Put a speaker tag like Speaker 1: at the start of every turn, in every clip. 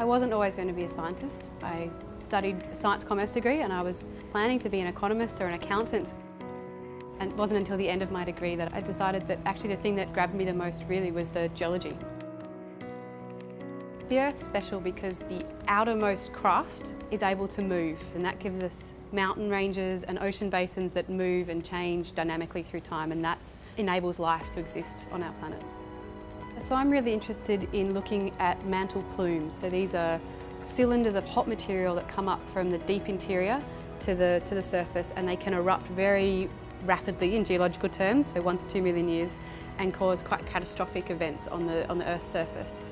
Speaker 1: I wasn't always going to be a scientist. I studied a science commerce degree and I was planning to be an economist or an accountant. And it wasn't until the end of my degree that I decided that actually the thing that grabbed me the most really was the geology. The Earth's special because the outermost crust is able to move and that gives us mountain ranges and ocean basins that move and change dynamically through time and that enables life to exist on our planet. So I'm really interested in looking at mantle plumes. So these are cylinders of hot material that come up from the deep interior to the, to the surface and they can erupt very rapidly in geological terms, so one to two million years, and cause quite catastrophic events on the, on the Earth's surface.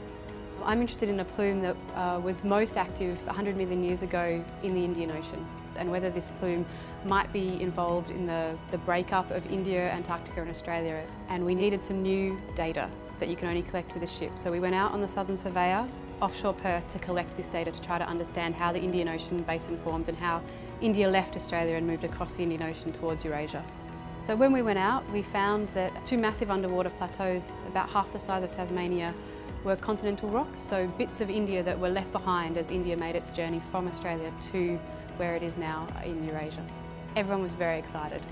Speaker 1: I'm interested in a plume that uh, was most active 100 million years ago in the Indian Ocean and whether this plume might be involved in the, the breakup of India, Antarctica and Australia. And we needed some new data that you can only collect with a ship. So we went out on the Southern Surveyor offshore Perth to collect this data to try to understand how the Indian Ocean basin formed and how India left Australia and moved across the Indian Ocean towards Eurasia. So when we went out, we found that two massive underwater plateaus, about half the size of Tasmania, were continental rocks, so bits of India that were left behind as India made its journey from Australia to where it is now in Eurasia. Everyone was very excited.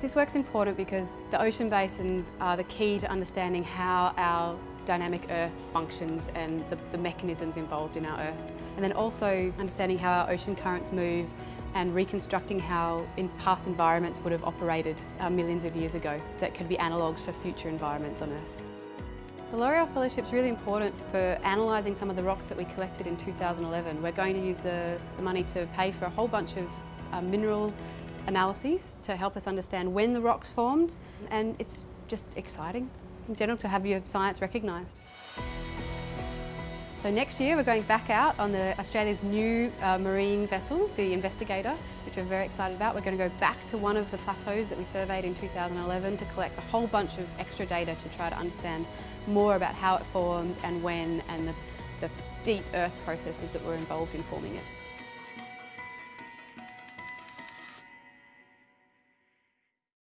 Speaker 1: This work's important because the ocean basins are the key to understanding how our dynamic Earth functions and the, the, mechanisms involved in our Earth. And then also understanding how our ocean currents move and reconstructing how in past environments would have operated uh, millions of years ago that could be analogues for future environments on Earth. The L'Oreal Fellowship is really important for analysing some of the rocks that we collected in 2011. We're going to use the, the money to pay for a whole bunch of uh, mineral analyses to help us understand when the rocks formed and it's just exciting in general to have your science recognised. So next year we're going back out on the Australia's new uh, marine vessel, the Investigator, which we're very excited about. We're going to go back to one of the plateaus that we surveyed in 2011 to collect a whole bunch of extra data to try to understand more about how it formed and when and the, the deep earth processes that were involved in forming it.